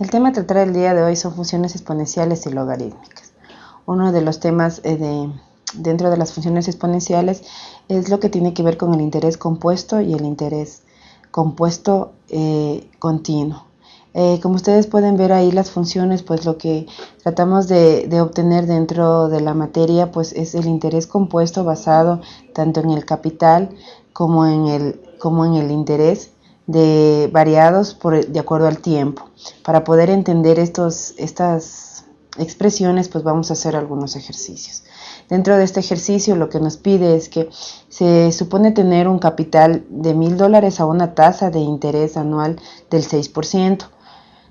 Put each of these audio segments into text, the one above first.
El tema a tratar el día de hoy son funciones exponenciales y logarítmicas. Uno de los temas eh, de, dentro de las funciones exponenciales es lo que tiene que ver con el interés compuesto y el interés compuesto eh, continuo. Eh, como ustedes pueden ver ahí las funciones, pues lo que tratamos de, de, obtener dentro de la materia pues es el interés compuesto basado tanto en el capital como en el, como en el interés de variados de acuerdo al tiempo. Para poder entender estos, estas expresiones pues vamos a hacer algunos ejercicios. Dentro de este ejercicio lo que nos pide es que se supone tener un capital de mil dólares a una tasa de interés anual del 6%.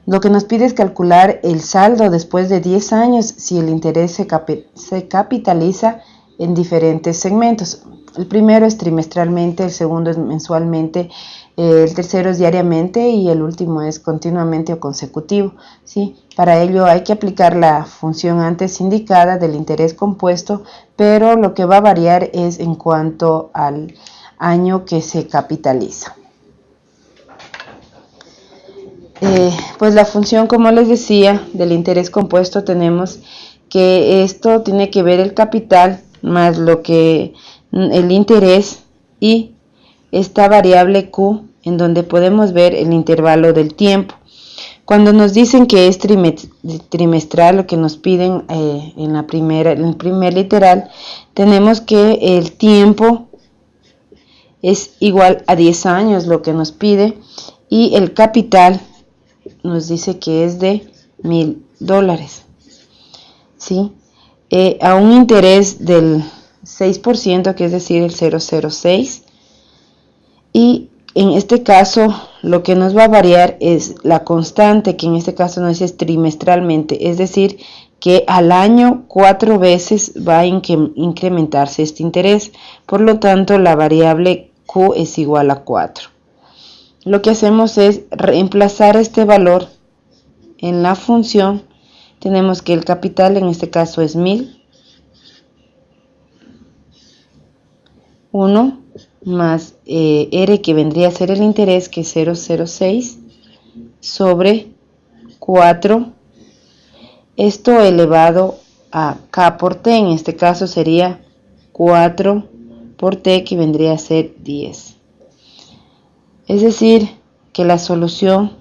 Lo que nos pide es calcular el saldo después de 10 años si el interés se, se capitaliza en diferentes segmentos. El primero es trimestralmente, el segundo es mensualmente, el tercero es diariamente y el último es continuamente o consecutivo. ¿sí? Para ello hay que aplicar la función antes indicada del interés compuesto, pero lo que va a variar es en cuanto al año que se capitaliza. Eh, pues la función, como les decía, del interés compuesto tenemos que esto tiene que ver el capital más lo que el interés y esta variable Q en donde podemos ver el intervalo del tiempo. Cuando nos dicen que es trimestral, lo que nos piden eh, en, la primera, en el primer literal, tenemos que el tiempo es igual a 10 años, lo que nos pide, y el capital nos dice que es de mil dólares. ¿sí? Eh, a un interés del 6%, que es decir, el 006. Y en este caso, lo que nos va a variar es la constante, que en este caso nos dice trimestralmente, es decir, que al año cuatro veces va a incrementarse este interés. Por lo tanto, la variable Q es igual a 4 lo que hacemos es reemplazar este valor en la función. Tenemos que el capital en este caso es 1000. 1 más eh, R que vendría a ser el interés que es 006 sobre 4 esto elevado a K por T en este caso sería 4 por T que vendría a ser 10 es decir, que la solución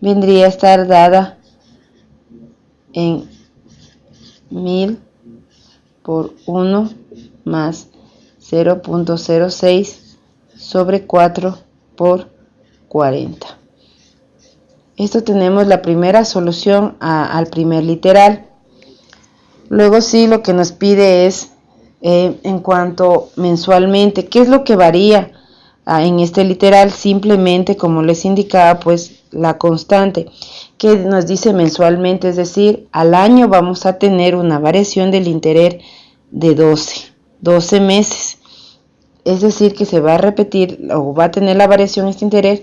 vendría a estar dada en 1000 por 1 más 0.06 sobre 4 por 40. Esto tenemos la primera solución al primer literal. Luego sí lo que nos pide es eh, en cuanto mensualmente, ¿qué es lo que varía? Ah, en este literal simplemente como les indicaba pues la constante que nos dice mensualmente es decir al año vamos a tener una variación del interés de 12 12 meses es decir que se va a repetir o va a tener la variación este interés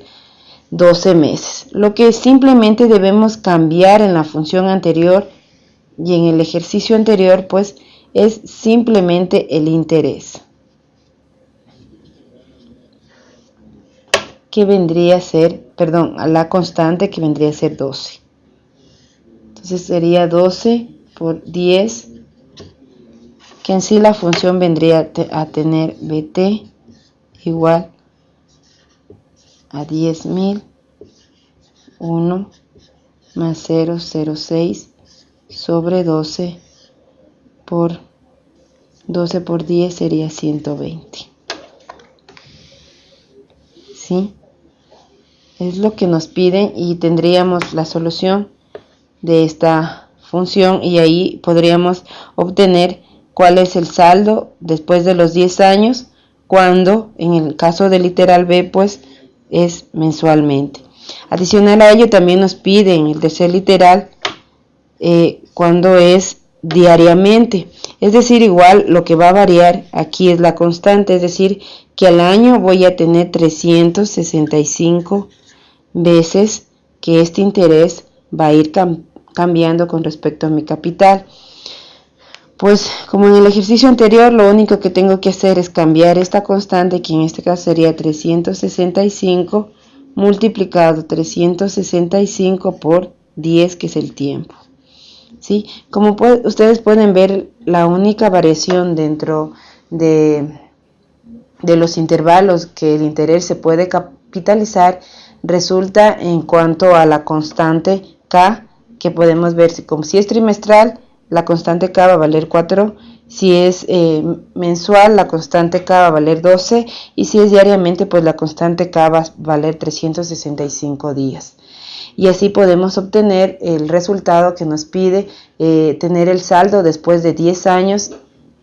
12 meses. Lo que simplemente debemos cambiar en la función anterior y en el ejercicio anterior pues es simplemente el interés. Que vendría a ser, perdón, a la constante que vendría a ser 12. Entonces sería 12 por 10, que en sí la función vendría a tener bt igual a 10.000, 1 más 0,06 sobre 12 por 12 por 10 sería 120. ¿Sí? es lo que nos piden y tendríamos la solución de esta función y ahí podríamos obtener cuál es el saldo después de los 10 años cuando en el caso del literal B pues es mensualmente adicional a ello también nos piden el tercer literal eh, cuando es diariamente es decir igual lo que va a variar aquí es la constante es decir que al año voy a tener 365 veces que este interés va a ir cambiando con respecto a mi capital. Pues como en el ejercicio anterior, lo único que tengo que hacer es cambiar esta constante, que en este caso sería 365 multiplicado 365 por 10 que es el tiempo. ¿Sí? Como ustedes pueden ver, la única variación dentro de, de los intervalos que el interés se puede capitalizar resulta en cuanto a la constante K, que podemos ver si, como si es trimestral, la constante K va a valer 4, si es eh, mensual, la constante K va a valer 12 y si es diariamente, pues la constante K va a valer 365 días. Y así podemos obtener el resultado que nos pide eh, tener el saldo después de 10 años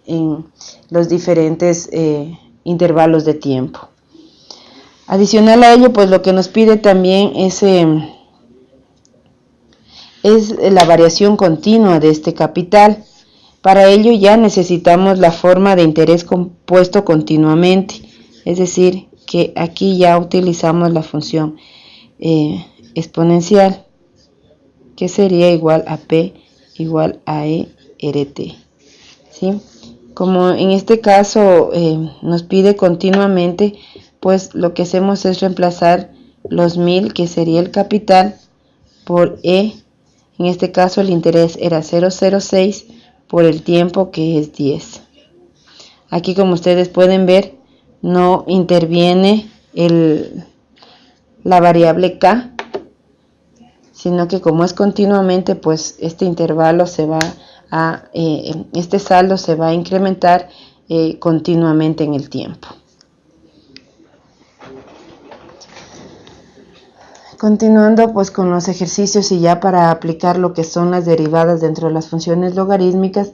en los diferentes eh, intervalos de tiempo. Adicional a ello, pues lo que nos pide también es, em, es la variación continua de este capital. Para ello ya necesitamos la forma de interés compuesto continuamente, es decir, que aquí ya utilizamos la función eh, exponencial, que sería igual a P igual a E RT. ¿sí? Como en este caso eh, nos pide continuamente, pues lo que hacemos es reemplazar los 1000 que sería el capital por E. En este caso el interés era 006 por el tiempo que es 10. Aquí como ustedes pueden ver no interviene la variable K, sino que como es continuamente pues este intervalo se va a, eh, este saldo se va a incrementar eh, continuamente en el tiempo. Continuando pues con los ejercicios y ya para aplicar lo que son las derivadas dentro de las funciones logarítmicas,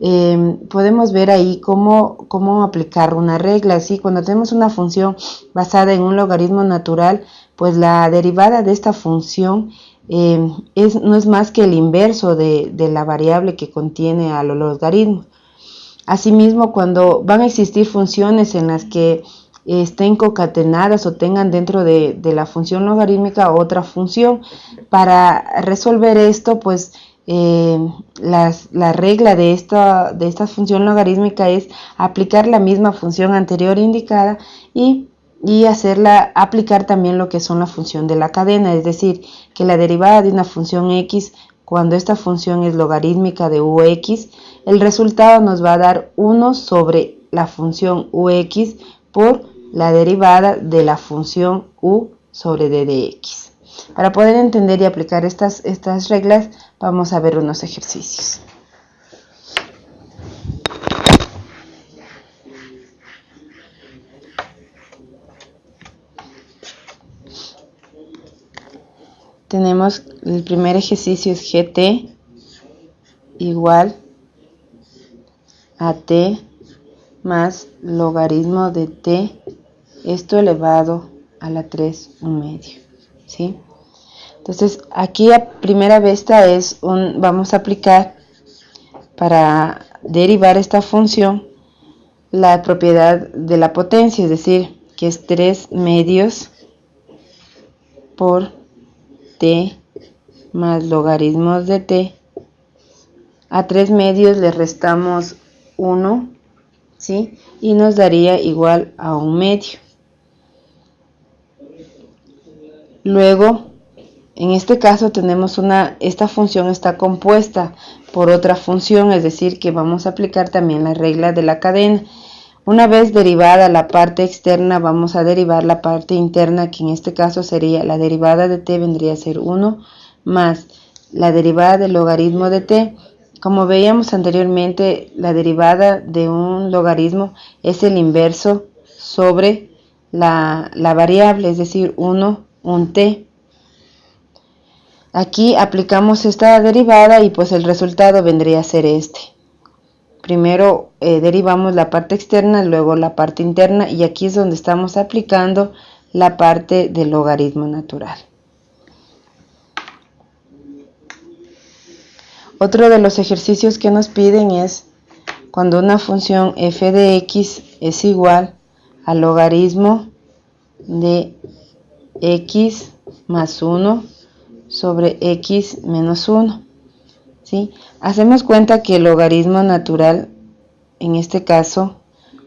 eh, podemos ver ahí cómo, cómo aplicar una regla. Así, cuando tenemos una función basada en un logaritmo natural, pues la derivada de esta función eh, es, no es más que el inverso de, de la variable que contiene a los logaritmos. Asimismo, cuando van a existir funciones en las que estén concatenadas o tengan dentro de, la función logarítmica otra función. Para resolver esto, pues eh, la regla de esta, de función logarítmica es aplicar la misma función anterior indicada y, y hacerla aplicar también lo que son la función de la cadena, es decir, que la derivada de una función x cuando esta función es logarítmica de ux, el resultado nos va a dar 1 sobre la función ux por la derivada de la función u sobre d de x. Para poder entender y aplicar estas, estas reglas, vamos a ver unos ejercicios. Tenemos el primer ejercicio es gt igual a t más logaritmo de t esto elevado a la 3 un medio ¿sí? entonces aquí a primera vista es un vamos a aplicar para derivar esta función la propiedad de la potencia es decir que es 3 medios por t más logaritmos de t a 3 medios le restamos 1 ¿sí? y nos daría igual a un medio Luego, en este caso tenemos una, esta función está compuesta por otra función, es decir, que vamos a aplicar también la regla de la cadena. Una vez derivada la parte externa, vamos a derivar la parte interna, que en este caso sería la derivada de t vendría a ser 1 más la derivada del logaritmo de t. Como veíamos anteriormente, la derivada de un logaritmo es el inverso sobre la, la variable, es decir, 1 un t. Aquí aplicamos esta derivada y pues el resultado vendría a ser este. Primero eh, derivamos la parte externa, luego la parte interna y aquí es donde estamos aplicando la parte del logaritmo natural. Otro de los ejercicios que nos piden es cuando una función f de x es igual al logaritmo de x más 1 sobre x menos 1. ¿sí? Hacemos cuenta que el logaritmo natural, en este caso,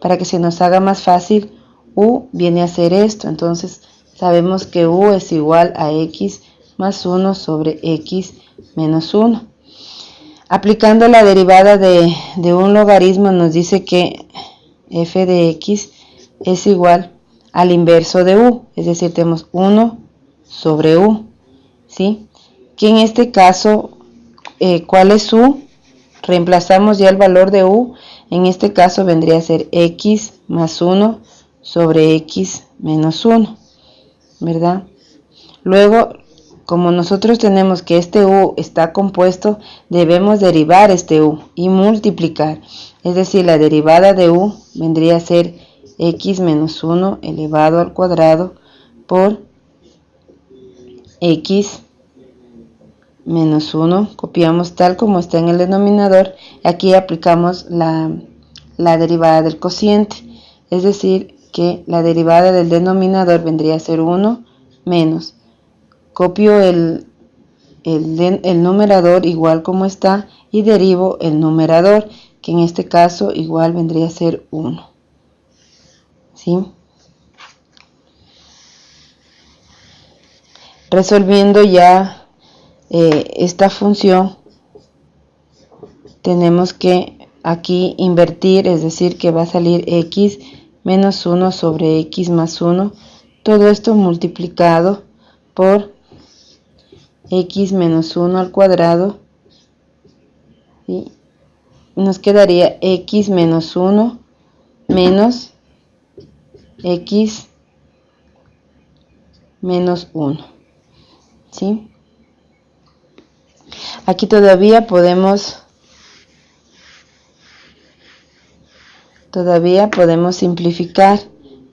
para que se nos haga más fácil, u viene a ser esto. Entonces, sabemos que u es igual a x más 1 sobre x menos 1. Aplicando la derivada de, de, un logaritmo nos dice que f de x es igual al inverso de u, es decir, tenemos 1 sobre u, ¿sí? Que en este caso, eh, ¿cuál es u? Reemplazamos ya el valor de u, en este caso vendría a ser x más 1 sobre x menos 1, ¿verdad? Luego, como nosotros tenemos que este u está compuesto, debemos derivar este u y multiplicar. Es decir, la derivada de u vendría a ser x menos 1 elevado al cuadrado por x menos 1, copiamos tal como está en el denominador, aquí aplicamos la, derivada del cociente, es decir, que la derivada del denominador vendría a ser 1 menos, copio el, el, el numerador igual como está y derivo el numerador, que en este caso igual vendría a ser 1. Resolviendo ya eh, esta función tenemos que aquí invertir, es decir, que va a salir x menos 1 sobre x más 1, todo esto multiplicado por x menos 1 al cuadrado, y nos quedaría x menos 1 menos x menos 1, ¿sí? Aquí todavía podemos todavía podemos simplificar.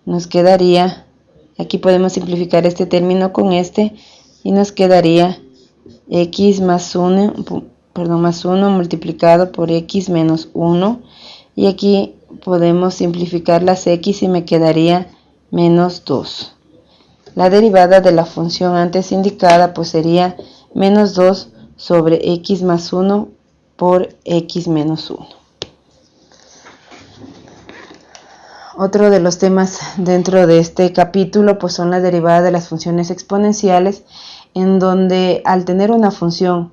Nos quedaría, aquí podemos simplificar este término con este y nos quedaría x más 1, perdón, más 1 multiplicado por x menos 1 y aquí podemos simplificar las x y me quedaría menos 2. La derivada de la función antes indicada pues sería menos 2 sobre x más 1 por x menos 1. Otro de los temas dentro de este capítulo pues son las derivadas de las funciones exponenciales en donde al tener una función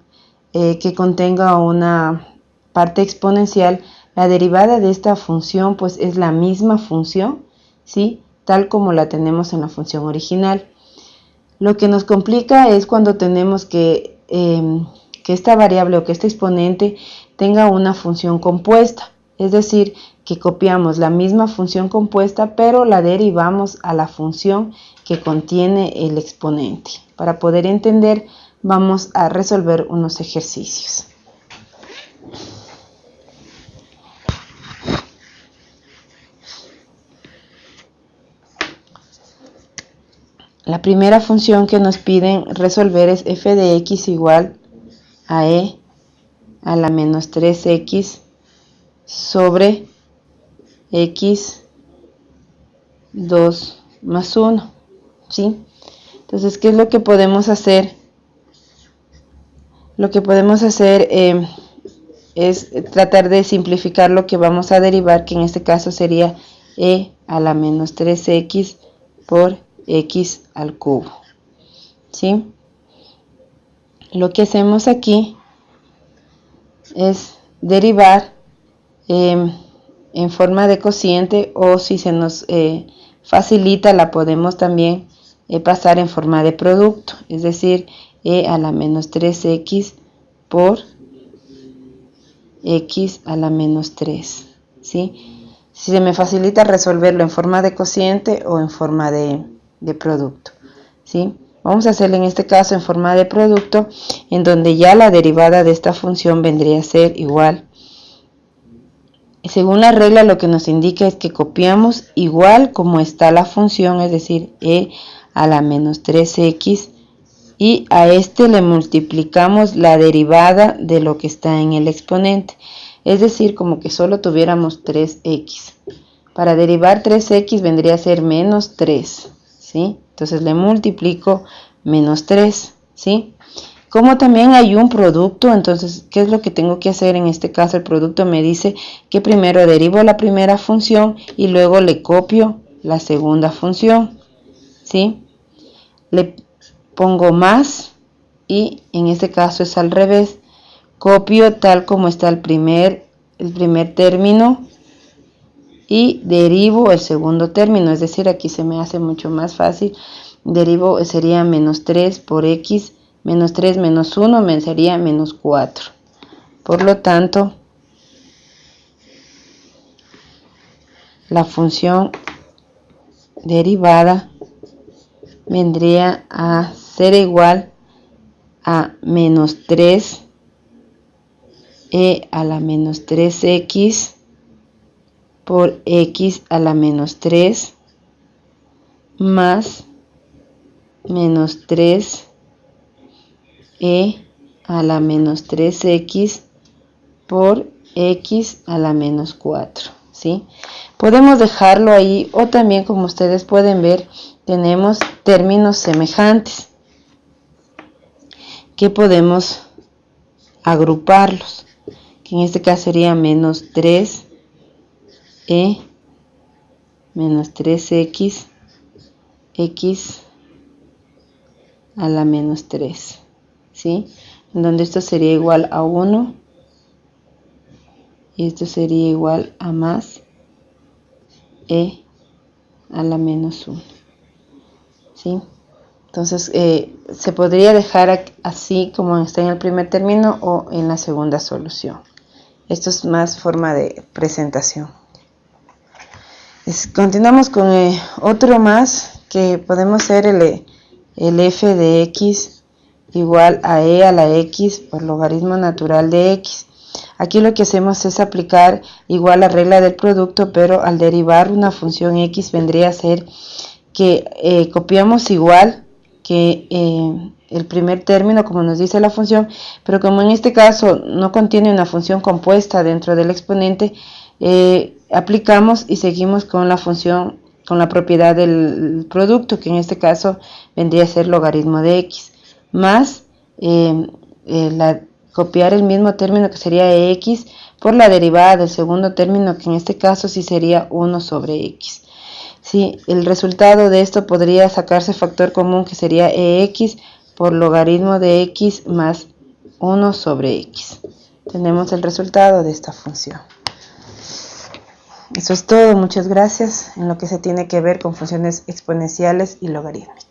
eh, que contenga una parte exponencial la derivada de esta función pues es la misma función ¿sí? tal como la tenemos en la función original lo que nos complica es cuando tenemos que em, que esta variable o que este exponente tenga una función compuesta, es decir, que copiamos la misma función compuesta pero la derivamos a la función que contiene el exponente. Para poder entender vamos a resolver unos ejercicios. La primera función que nos piden resolver es f de x igual a e a la menos 3x sobre x 2 más 1. ¿sí? Entonces, ¿qué es lo que podemos hacer? Lo que podemos hacer eh, es tratar de simplificar lo que vamos a derivar, que en este caso sería e a la menos 3x por x al cubo. ¿sí? lo que hacemos aquí es derivar em, en forma de cociente o si se nos eh, facilita la podemos también eh, pasar en forma de producto es decir e a la menos 3x por x a la menos 3 ¿sí? si se me facilita resolverlo en forma de cociente o en forma de, de producto ¿sí? Vamos a hacerlo en este caso en forma de producto, en donde ya la derivada de esta función vendría a ser igual. Según la regla lo que nos indica es que copiamos igual como está la función, es decir, e a la menos 3x, y a este le multiplicamos la derivada de lo que está en el exponente, es decir, como que solo tuviéramos 3x. Para derivar 3x vendría a ser menos 3, ¿sí? Entonces le multiplico menos 3, ¿sí? Como también hay un producto, entonces, ¿qué es lo que tengo que hacer? En este caso, el producto me dice que primero derivo la primera función y luego le copio la segunda función, ¿sí? Le pongo más y en este caso es al revés. Copio tal como está el primer, el primer término y derivo el segundo término, es decir, aquí se me hace mucho más fácil. Derivo sería menos 3 por x, menos 3 menos 1 me sería menos 4. Por lo tanto, la función derivada vendría a ser igual a menos 3 e a la menos 3x por x a la menos 3 más menos 3 e a la menos 3x por x a la menos 4 ¿sí? podemos dejarlo ahí o también como ustedes pueden ver tenemos términos semejantes que podemos agruparlos que en este caso sería menos 3 e menos 3x x a la menos 3 ¿sí? donde esto sería igual a 1 y esto sería igual a más e a la menos 1 ¿sí? entonces eh, se podría dejar así como está en el primer término o en la segunda solución esto es más forma de presentación continuamos con eh, otro más que podemos ser el, el f de x igual a e a la x por logaritmo natural de x. Aquí lo que hacemos es aplicar igual la regla del producto, pero al derivar una función x vendría a ser que eh, copiamos igual que eh, el primer término, como nos dice la función, pero como en este caso no contiene una función compuesta dentro del exponente, eh, aplicamos y seguimos con la función, con la propiedad del producto, que en este caso vendría a ser logaritmo de x, más eh, eh, copiar el mismo término que sería x por la derivada del segundo término, que en este caso sí sería 1 sobre x. Sí, el resultado de esto podría sacarse factor común que sería ex por logaritmo de x más 1 sobre x. Tenemos el resultado de esta función. Eso es todo, muchas gracias en lo que se tiene que ver con funciones exponenciales y logarítmicas.